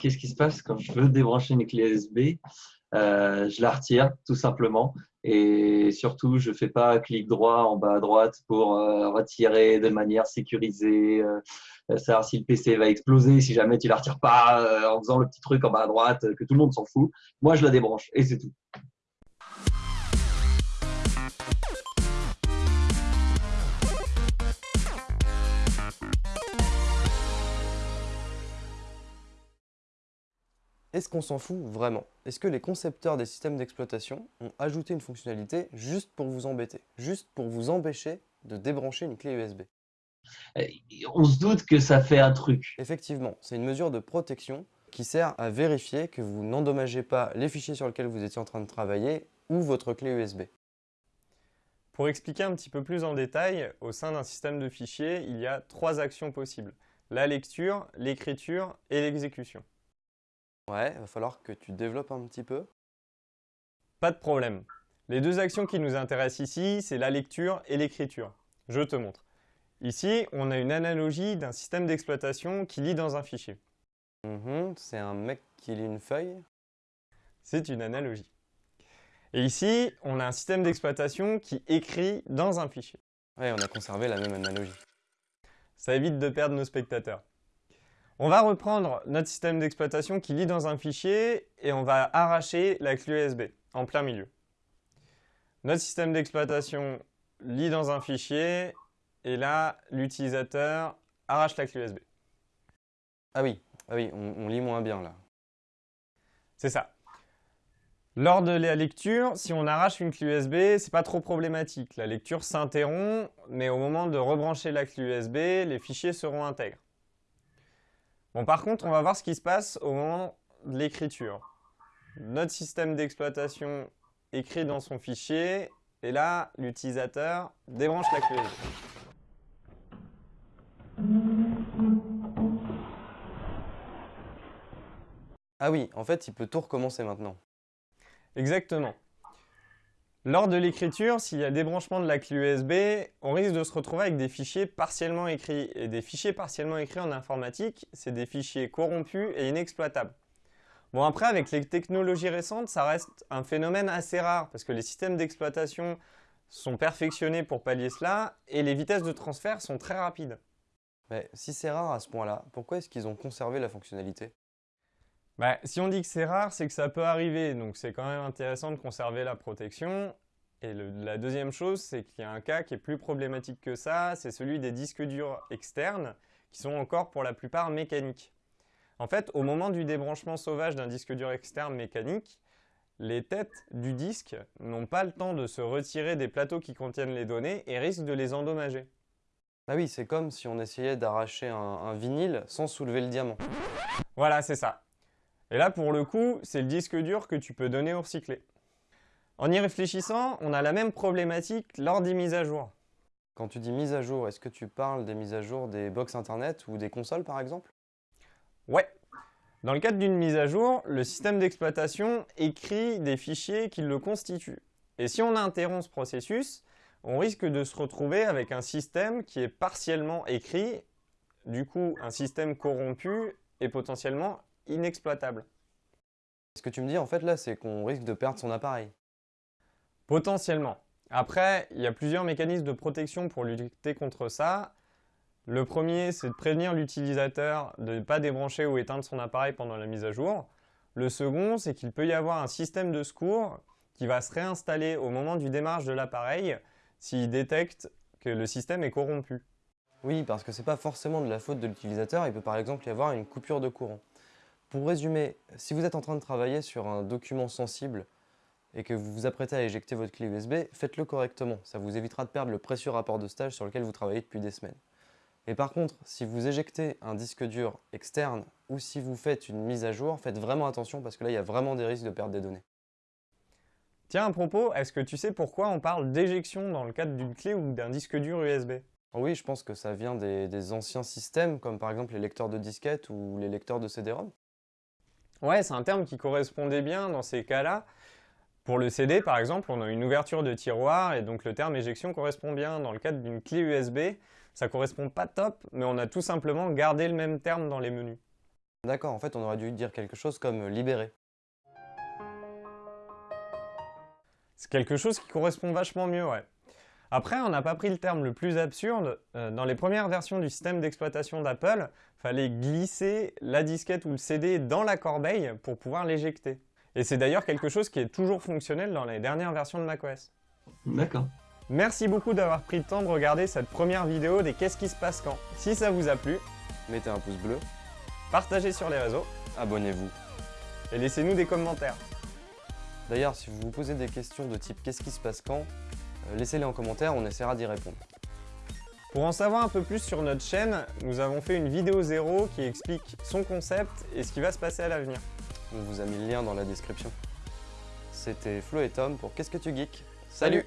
Qu'est-ce qui se passe quand je veux débrancher une clé USB euh, Je la retire tout simplement et surtout je fais pas clic droit en bas à droite pour euh, retirer de manière sécurisée, euh, savoir si le PC va exploser si jamais tu la retires pas en faisant le petit truc en bas à droite que tout le monde s'en fout. Moi je la débranche et c'est tout. Est-ce qu'on s'en fout vraiment? Est-ce que les concepteurs des systèmes d'exploitation ont ajouté une fonctionnalité juste pour vous embêter, juste pour vous empêcher de débrancher une clé USB On se doute que ça fait un truc. Effectivement, c'est une mesure de protection qui sert à vérifier que vous n'endommagez pas les fichiers sur lesquels vous étiez en train de travailler ou votre clé USB. Pour expliquer un petit peu plus en détail, au sein d'un système de fichiers, il y a trois actions possibles. La lecture, l'écriture et l'exécution. Ouais, il va falloir que tu développes un petit peu. Pas de problème. Les deux actions qui nous intéressent ici, c'est la lecture et l'écriture. Je te montre. Ici, on a une analogie d'un système d'exploitation qui lit dans un fichier. Mhm, c'est un mec qui lit une feuille C'est une analogie. Et ici, on a un système d'exploitation qui écrit dans un fichier. Ouais, on a conservé la même analogie. Ça évite de perdre nos spectateurs. On va reprendre notre système d'exploitation qui lit dans un fichier et on va arracher la clé USB en plein milieu. Notre système d'exploitation lit dans un fichier et là, l'utilisateur arrache la clé USB. Ah oui, ah oui on, lit moins bien là. C'est ça. Lors de la lecture, si on arrache une clé USB, c'est pas trop problématique. La lecture s'interrompt, mais au moment de rebrancher la clé USB, les fichiers seront intègres. Bon, par contre, on va voir ce qui se passe au moment de l'écriture. Notre système d'exploitation écrit dans son fichier, et là, l'utilisateur débranche la clé. Ah oui, en fait, il peut tout recommencer maintenant. Exactement. Lors de l'écriture, s'il y a débranchement de la clé USB, on risque de se retrouver avec des fichiers partiellement écrits. Et des fichiers partiellement écrits en informatique, c'est des fichiers corrompus et inexploitables. Bon après, avec les technologies récentes, ça reste un phénomène assez rare parce que les systèmes d'exploitation sont perfectionnés pour pallier cela et les vitesses de transfert sont très rapides. Mais si c'est rare à ce point-là, pourquoi est-ce qu'ils ont conservé la fonctionnalité? Bah, si on dit que c'est rare, c'est que ça peut arriver, donc c'est quand même intéressant de conserver la protection. Et la deuxième chose, c'est qu'il y a un cas qui est plus problématique que ça, c'est celui des disques durs externes, qui sont encore pour la plupart mécaniques. En fait, au moment du débranchement sauvage d'un disque dur externe mécanique, les têtes du disque n'ont pas le temps de se retirer des plateaux qui contiennent les données et risquent de les endommager. Ah oui, c'est comme si on essayait d'arracher un vinyle sans soulever le diamant. Voilà, c'est ça. Et là, pour le coup, c'est le disque dur que tu peux donner au recyclé. En y réfléchissant, on a la même problématique lors des mises à jour. Quand tu dis mise à jour, est-ce que tu parles des mises à jour des box internet ou des consoles par exemple? Ouais. Dans le cadre d'une mise à jour, le système d'exploitation écrit des fichiers qui le constituent. Et si on interrompt ce processus, on risque de se retrouver avec un système qui est partiellement écrit, du coup un système corrompu et potentiellement inexploitable. Ce que tu me dis en fait là, c'est qu'on risque de perdre son appareil. Potentiellement. Après, il y a plusieurs mécanismes de protection pour lutter contre ça. Le premier, c'est de prévenir l'utilisateur de ne pas débrancher ou éteindre son appareil pendant la mise à jour. Le second, c'est qu'il peut y avoir un système de secours qui va se réinstaller au moment du démarrage de l'appareil s'il détecte que le système est corrompu. Oui, parce que ce n'est pas forcément de la faute de l'utilisateur, il peut par exemple y avoir une coupure de courant. Pour résumer, si vous êtes en train de travailler sur un document sensible et que vous vous apprêtez à éjecter votre clé USB, faites-le correctement. Ça vous évitera de perdre le précieux rapport de stage sur lequel vous travaillez depuis des semaines. Et par contre, si vous éjectez un disque dur externe ou si vous faites une mise à jour, faites vraiment attention parce que là, il y a vraiment des risques de perdre des données. Tiens, à propos, est-ce que tu sais pourquoi on parle d'éjection dans le cadre d'une clé ou d'un disque dur USB Oui, je pense que ça vient des, des, anciens systèmes, comme par exemple les lecteurs de disquettes ou les lecteurs de CD-ROM. Ouais, c'est un terme qui correspondait bien dans ces cas-là. Pour le CD, par exemple, on a une ouverture de tiroir et donc le terme éjection correspond bien. Dans le cadre d'une clé USB, ça correspond pas top, mais on a tout simplement gardé le même terme dans les menus. D'accord, en fait, on aurait dû dire quelque chose comme libérer. C'est quelque chose qui correspond vachement mieux, ouais. Après, on n'a pas pris le terme le plus absurde. Euh, dans les premières versions du système d'exploitation d'Apple, fallait glisser la disquette ou le CD dans la corbeille pour pouvoir l'éjecter. Et c'est d'ailleurs quelque chose qui est toujours fonctionnel dans les dernières versions de macOS. D'accord. Merci beaucoup d'avoir pris le temps de regarder cette première vidéo des Qu'est-ce qui se passe quand? Si ça vous a plu, Mettez un pouce bleu, partagez sur les réseaux abonnez-vous. et laissez-nous des commentaires. D'ailleurs, si vous vous posez des questions de type qu'est-ce qui se passe quand, laissez-les en commentaire, on essaiera d'y répondre. Pour en savoir un peu plus sur notre chaîne, nous avons fait une vidéo zéro qui explique son concept et ce qui va se passer à l'avenir. On vous a mis le lien dans la description. C'était Flo et Tom pour Qu'est-ce que tu geeks? Salut